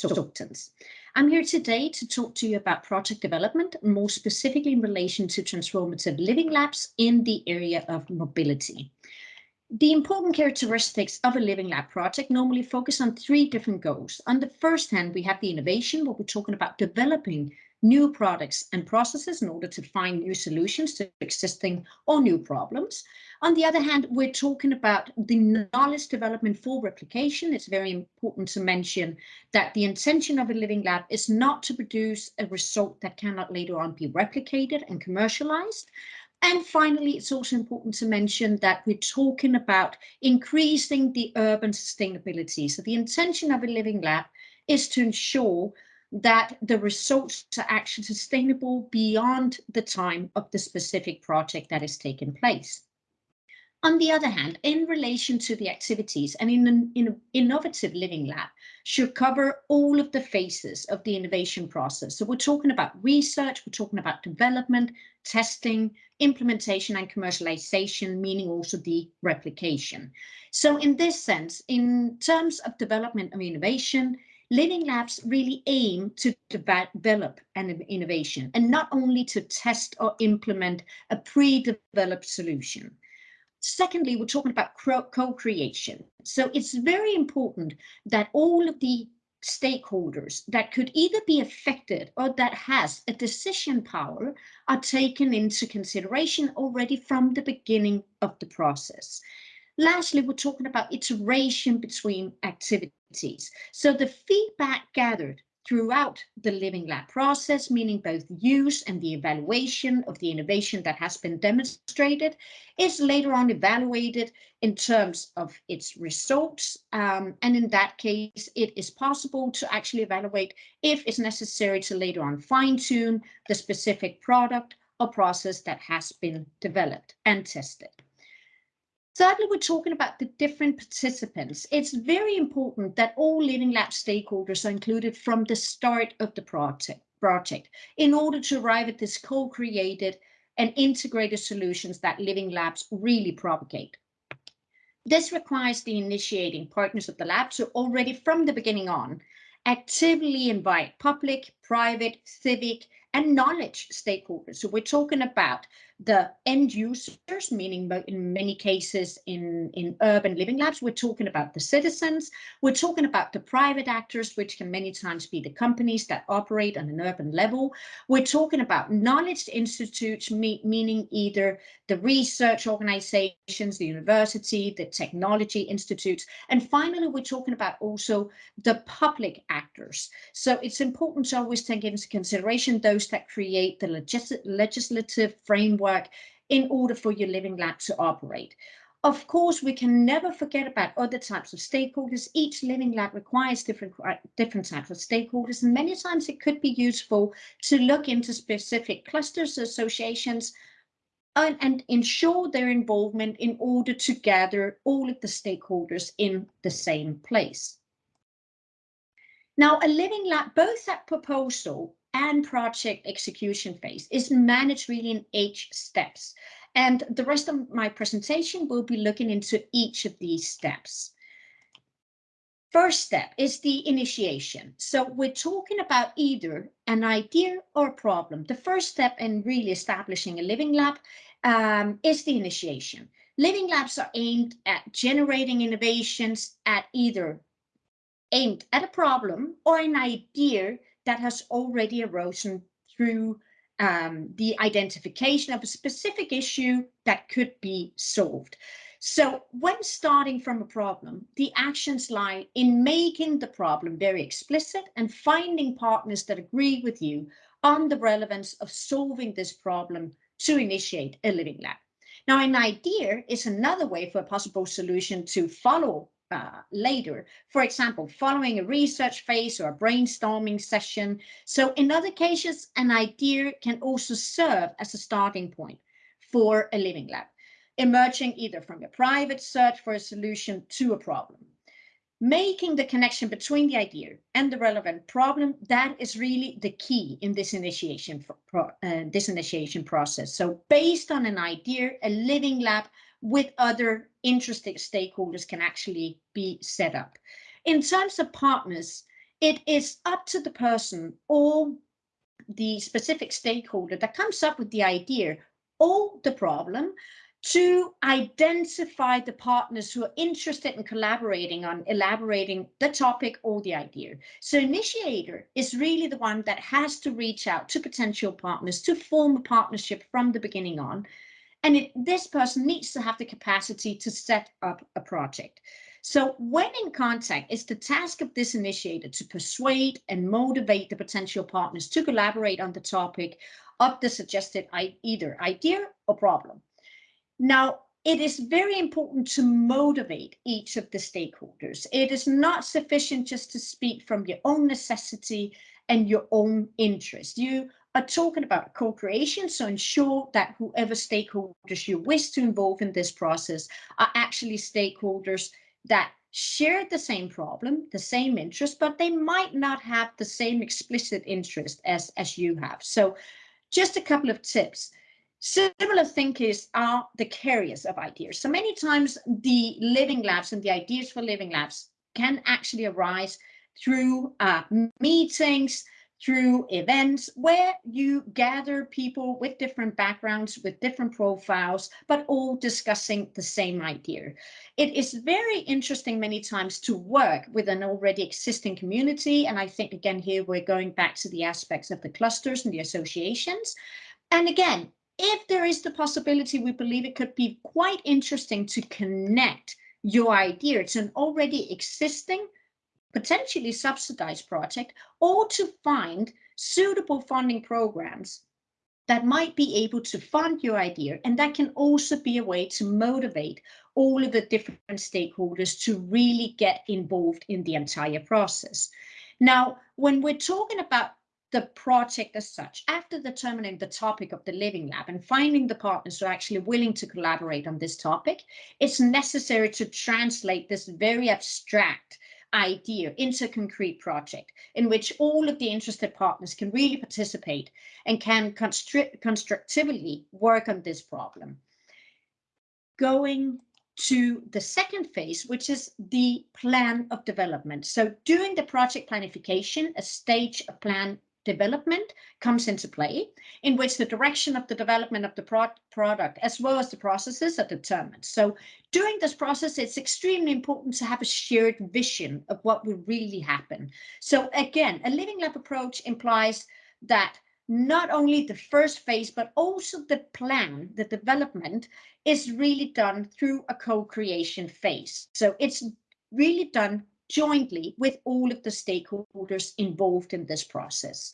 consultants. I'm here today to talk to you about project development, more specifically in relation to transformative living labs in the area of mobility. The important characteristics of a Living Lab project normally focus on three different goals. On the first hand, we have the innovation, where we're talking about developing new products and processes in order to find new solutions to existing or new problems. On the other hand, we're talking about the knowledge development for replication. It's very important to mention that the intention of a living lab is not to produce a result that cannot later on be replicated and commercialized, and finally, it's also important to mention that we're talking about increasing the urban sustainability. So the intention of a living lab is to ensure that the results are actually sustainable beyond the time of the specific project that is taking place. On the other hand, in relation to the activities, and in an in innovative living lab should cover all of the phases of the innovation process. So we're talking about research, we're talking about development, testing, implementation and commercialization, meaning also the replication. So in this sense, in terms of development of innovation, Living labs really aim to develop an innovation and not only to test or implement a pre-developed solution. Secondly, we're talking about co-creation. So it's very important that all of the stakeholders that could either be affected or that has a decision power are taken into consideration already from the beginning of the process. Lastly, we're talking about iteration between activities. So the feedback gathered throughout the Living Lab process, meaning both use and the evaluation of the innovation that has been demonstrated, is later on evaluated in terms of its results. Um, and in that case, it is possible to actually evaluate if it's necessary to later on fine tune the specific product or process that has been developed and tested. Thirdly, we're talking about the different participants. It's very important that all Living Lab stakeholders are included from the start of the project, in order to arrive at this co-created and integrated solutions that Living Labs really propagate. This requires the initiating partners of the lab to already from the beginning on actively invite public, private, civic, and knowledge stakeholders. So we're talking about the end users, meaning in many cases in, in urban living labs, we're talking about the citizens, we're talking about the private actors, which can many times be the companies that operate on an urban level. We're talking about knowledge institutes, me meaning either the research organizations, the university, the technology institutes, and finally, we're talking about also the public actors. So it's important to always take into consideration those that create the legis legislative framework work in order for your living lab to operate. Of course, we can never forget about other types of stakeholders. Each living lab requires different, different types of stakeholders, and many times it could be useful to look into specific clusters, associations, and, and ensure their involvement in order to gather all of the stakeholders in the same place. Now, a living lab, both at proposal and project execution phase is managed really in eight steps. And the rest of my presentation will be looking into each of these steps. First step is the initiation. So we're talking about either an idea or a problem. The first step in really establishing a living lab um, is the initiation. Living labs are aimed at generating innovations at either aimed at a problem or an idea that has already arisen through um, the identification of a specific issue that could be solved. So when starting from a problem, the actions lie in making the problem very explicit and finding partners that agree with you on the relevance of solving this problem to initiate a living lab. Now, an idea is another way for a possible solution to follow uh, later, for example, following a research phase or a brainstorming session. So in other cases, an idea can also serve as a starting point for a living lab, emerging either from a private search for a solution to a problem. Making the connection between the idea and the relevant problem, that is really the key in this initiation, pro, uh, this initiation process. So based on an idea, a living lab with other interested stakeholders can actually be set up. In terms of partners, it is up to the person or the specific stakeholder that comes up with the idea or the problem to identify the partners who are interested in collaborating on elaborating the topic or the idea. So initiator is really the one that has to reach out to potential partners to form a partnership from the beginning on. And it, this person needs to have the capacity to set up a project. So when in contact, it's the task of this initiator to persuade and motivate the potential partners to collaborate on the topic of the suggested either idea or problem. Now, it is very important to motivate each of the stakeholders. It is not sufficient just to speak from your own necessity and your own interest. You are talking about co-creation, so ensure that whoever stakeholders you wish to involve in this process are actually stakeholders that share the same problem, the same interest, but they might not have the same explicit interest as, as you have. So just a couple of tips. Similar thinkers are the carriers of ideas. So many times the living labs and the ideas for living labs can actually arise through uh, meetings, through events where you gather people with different backgrounds, with different profiles, but all discussing the same idea. It is very interesting many times to work with an already existing community. And I think, again, here we're going back to the aspects of the clusters and the associations. And again, if there is the possibility, we believe it could be quite interesting to connect your idea to an already existing, potentially subsidized project, or to find suitable funding programs that might be able to fund your idea. And that can also be a way to motivate all of the different stakeholders to really get involved in the entire process. Now, when we're talking about the project as such, after determining the topic of the Living Lab and finding the partners who are actually willing to collaborate on this topic, it's necessary to translate this very abstract idea into a concrete project in which all of the interested partners can really participate and can construct constructively work on this problem. Going to the second phase, which is the plan of development. So during the project planification, a stage of plan development comes into play, in which the direction of the development of the pro product as well as the processes are determined. So during this process, it's extremely important to have a shared vision of what will really happen. So again, a living lab approach implies that not only the first phase, but also the plan, the development is really done through a co-creation phase. So it's really done jointly with all of the stakeholders involved in this process.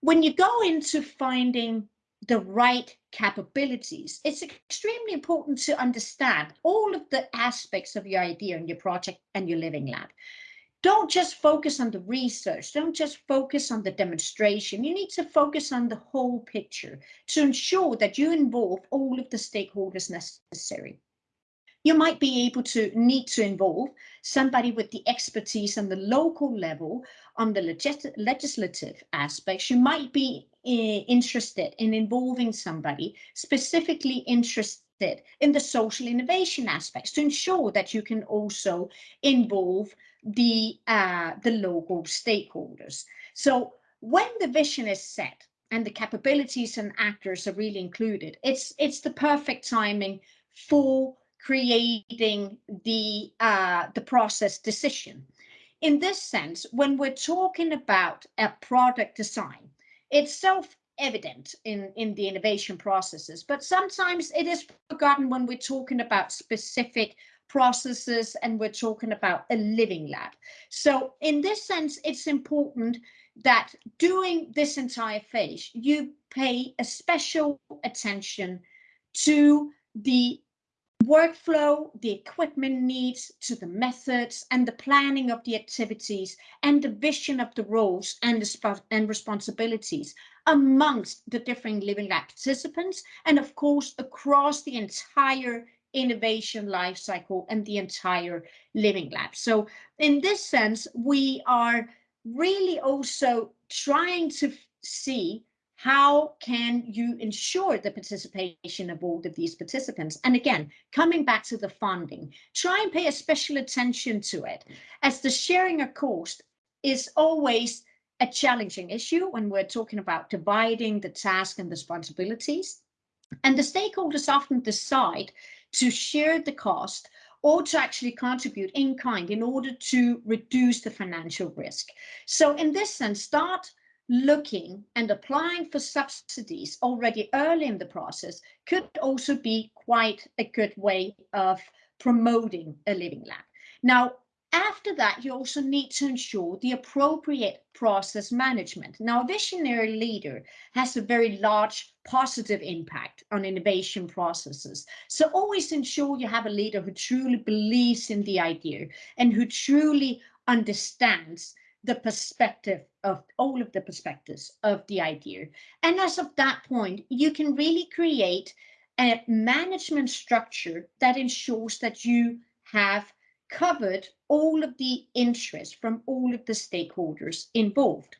When you go into finding the right capabilities, it's extremely important to understand all of the aspects of your idea and your project and your living lab. Don't just focus on the research, don't just focus on the demonstration. You need to focus on the whole picture to ensure that you involve all of the stakeholders necessary you might be able to need to involve somebody with the expertise on the local level on the legis legislative aspects. You might be uh, interested in involving somebody specifically interested in the social innovation aspects to ensure that you can also involve the uh, the local stakeholders. So when the vision is set and the capabilities and actors are really included, it's it's the perfect timing for creating the uh, the process decision. In this sense, when we're talking about a product design, it's self-evident in, in the innovation processes, but sometimes it is forgotten when we're talking about specific processes and we're talking about a living lab. So in this sense, it's important that during this entire phase, you pay a special attention to the workflow, the equipment needs, to the methods and the planning of the activities and the vision of the roles and, the and responsibilities amongst the different Living Lab participants and of course across the entire innovation life cycle and the entire Living Lab. So in this sense, we are really also trying to see how can you ensure the participation of all of these participants? And again, coming back to the funding, try and pay a special attention to it as the sharing of cost is always a challenging issue when we're talking about dividing the task and responsibilities. And the stakeholders often decide to share the cost or to actually contribute in kind in order to reduce the financial risk. So in this sense, start looking and applying for subsidies already early in the process could also be quite a good way of promoting a living lab. Now, after that, you also need to ensure the appropriate process management. Now, a visionary leader has a very large positive impact on innovation processes. So always ensure you have a leader who truly believes in the idea and who truly understands the perspective of all of the perspectives of the idea. And as of that point, you can really create a management structure that ensures that you have covered all of the interest from all of the stakeholders involved.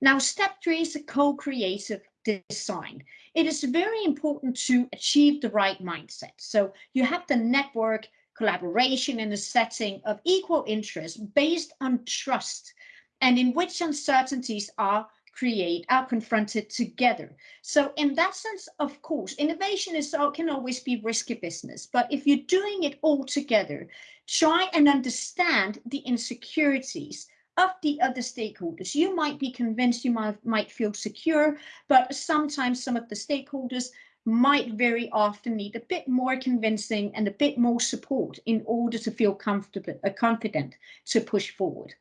Now, step three is a co-creative design. It is very important to achieve the right mindset. So you have the network collaboration in a setting of equal interest based on trust and in which uncertainties are create are confronted together. So in that sense, of course, innovation is can always be risky business, but if you're doing it all together, try and understand the insecurities of the other stakeholders. You might be convinced you might, might feel secure, but sometimes some of the stakeholders might very often need a bit more convincing and a bit more support in order to feel comfortable, uh, confident to push forward.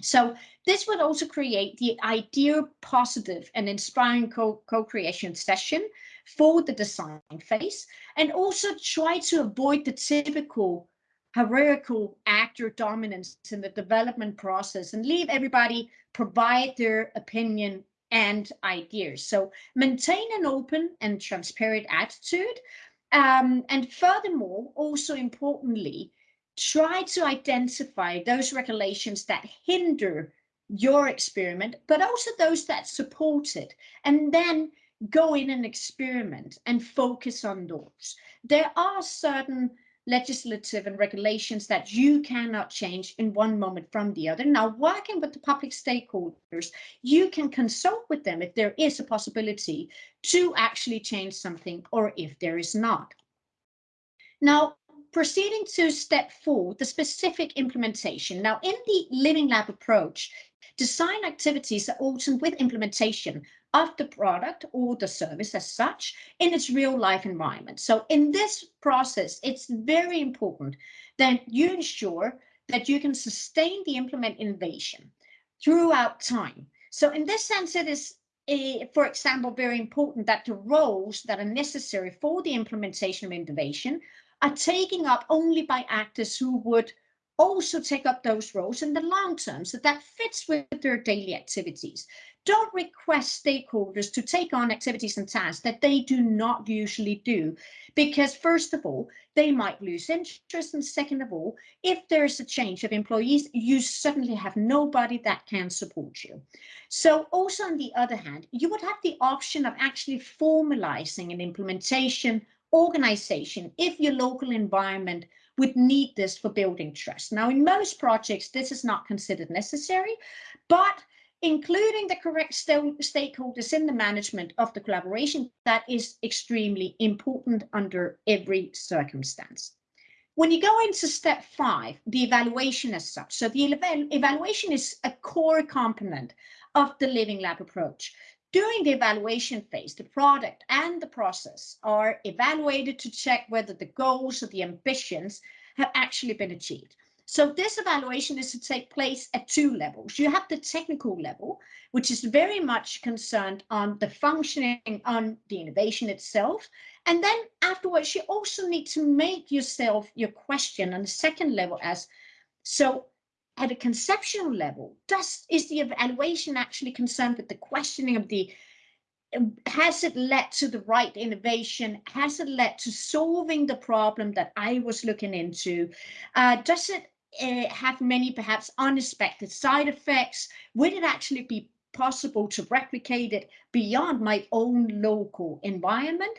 So this would also create the ideal positive and inspiring co-creation session for the design phase and also try to avoid the typical hierarchical actor dominance in the development process and leave everybody provide their opinion and ideas. So maintain an open and transparent attitude. Um, and furthermore, also importantly, try to identify those regulations that hinder your experiment, but also those that support it, and then go in and experiment and focus on those. There are certain legislative and regulations that you cannot change in one moment from the other. Now, working with the public stakeholders, you can consult with them if there is a possibility to actually change something or if there is not. Now, proceeding to step four, the specific implementation. Now, in the Living Lab approach, design activities are often with implementation of the product or the service as such in its real life environment. So in this process, it's very important that you ensure that you can sustain the implement innovation throughout time. So in this sense, it is a, for example, very important that the roles that are necessary for the implementation of innovation are taken up only by actors who would also take up those roles in the long term. So that fits with their daily activities. Don't request stakeholders to take on activities and tasks that they do not usually do, because first of all, they might lose interest. And second of all, if there's a change of employees, you suddenly have nobody that can support you. So also on the other hand, you would have the option of actually formalizing an implementation organization if your local environment would need this for building trust. Now, in most projects, this is not considered necessary, but including the correct st stakeholders in the management of the collaboration, that is extremely important under every circumstance. When you go into step five, the evaluation as such, so the evaluation is a core component of the Living Lab approach. During the evaluation phase, the product and the process are evaluated to check whether the goals or the ambitions have actually been achieved. So this evaluation is to take place at two levels. You have the technical level, which is very much concerned on the functioning on the innovation itself. And then afterwards, you also need to make yourself your question on the second level as, so at a conceptual level, does is the evaluation actually concerned with the questioning of the has it led to the right innovation? Has it led to solving the problem that I was looking into? Uh, does it uh, have many perhaps unexpected side effects? Would it actually be possible to replicate it beyond my own local environment?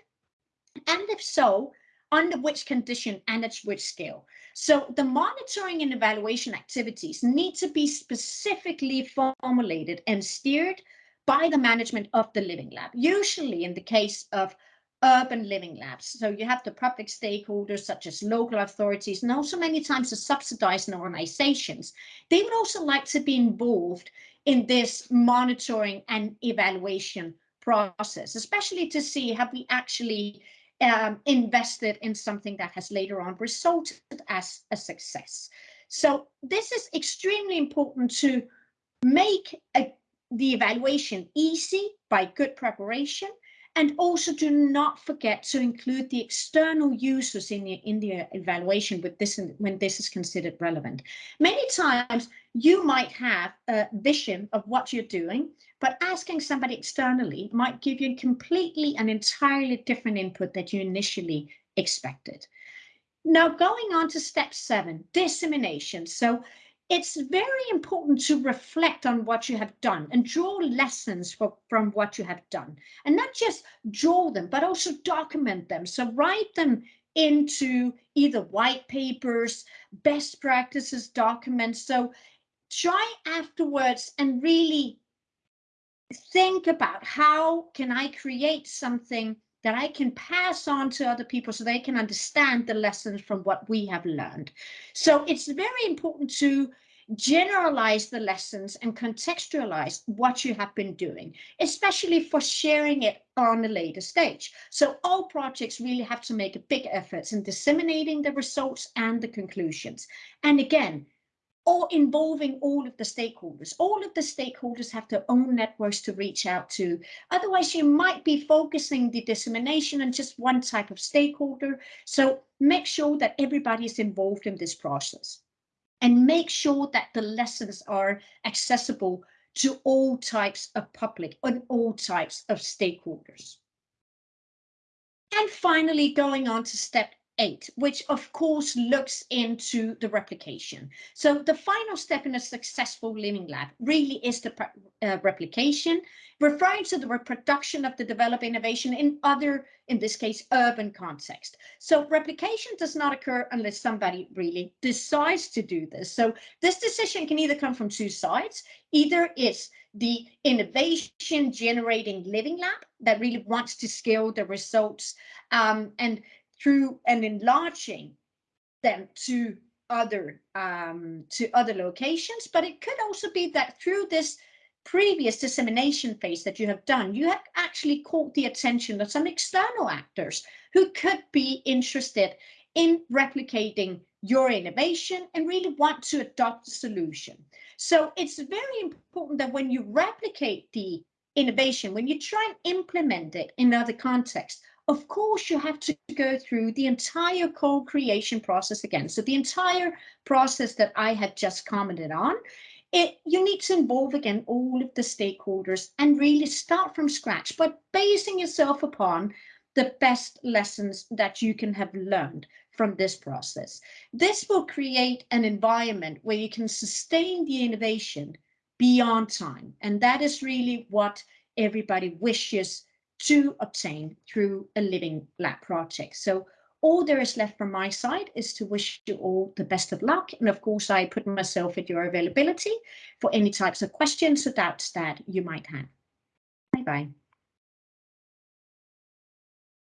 And if so, under which condition and at which scale. So the monitoring and evaluation activities need to be specifically formulated and steered by the management of the living lab, usually in the case of urban living labs. So you have the public stakeholders such as local authorities and also many times the subsidizing organizations. They would also like to be involved in this monitoring and evaluation process, especially to see have we actually um, invested in something that has later on resulted as a success. So this is extremely important to make a, the evaluation easy by good preparation and also do not forget to include the external users in the, in the evaluation with this when this is considered relevant. Many times you might have a vision of what you're doing, but asking somebody externally might give you completely and entirely different input that you initially expected. Now going on to step seven, dissemination. So it's very important to reflect on what you have done and draw lessons for, from what you have done and not just draw them but also document them so write them into either white papers best practices documents so try afterwards and really think about how can i create something that I can pass on to other people so they can understand the lessons from what we have learned. So it's very important to generalize the lessons and contextualize what you have been doing, especially for sharing it on a later stage. So all projects really have to make a big effort in disseminating the results and the conclusions. And again, or involving all of the stakeholders. All of the stakeholders have their own networks to reach out to. Otherwise, you might be focusing the dissemination on just one type of stakeholder. So make sure that everybody is involved in this process and make sure that the lessons are accessible to all types of public and all types of stakeholders. And finally, going on to step eight, which of course looks into the replication. So the final step in a successful living lab really is the uh, replication, referring to the reproduction of the developed innovation in other, in this case, urban context. So replication does not occur unless somebody really decides to do this. So this decision can either come from two sides, either it's the innovation generating living lab that really wants to scale the results um, and through and enlarging them to other um, to other locations, but it could also be that through this previous dissemination phase that you have done, you have actually caught the attention of some external actors who could be interested in replicating your innovation and really want to adopt the solution. So it's very important that when you replicate the innovation, when you try and implement it in other contexts, of course you have to go through the entire co-creation process again. So the entire process that I had just commented on, it, you need to involve again all of the stakeholders and really start from scratch, but basing yourself upon the best lessons that you can have learned from this process. This will create an environment where you can sustain the innovation beyond time. And that is really what everybody wishes to obtain through a living lab project. So all there is left from my side is to wish you all the best of luck. And of course, I put myself at your availability for any types of questions or doubts that you might have. Bye-bye.